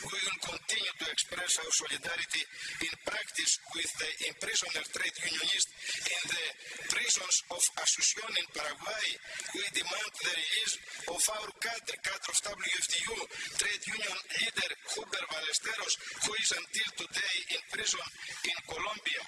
We will continue to express our solidarity in practice with the imprisoned trade unionists in the prisons of Asunción in Paraguay. We demand the release of our cadre, cadre of WFTU, trade union leader Huber Ballesteros, who is until today in prison in Colombia.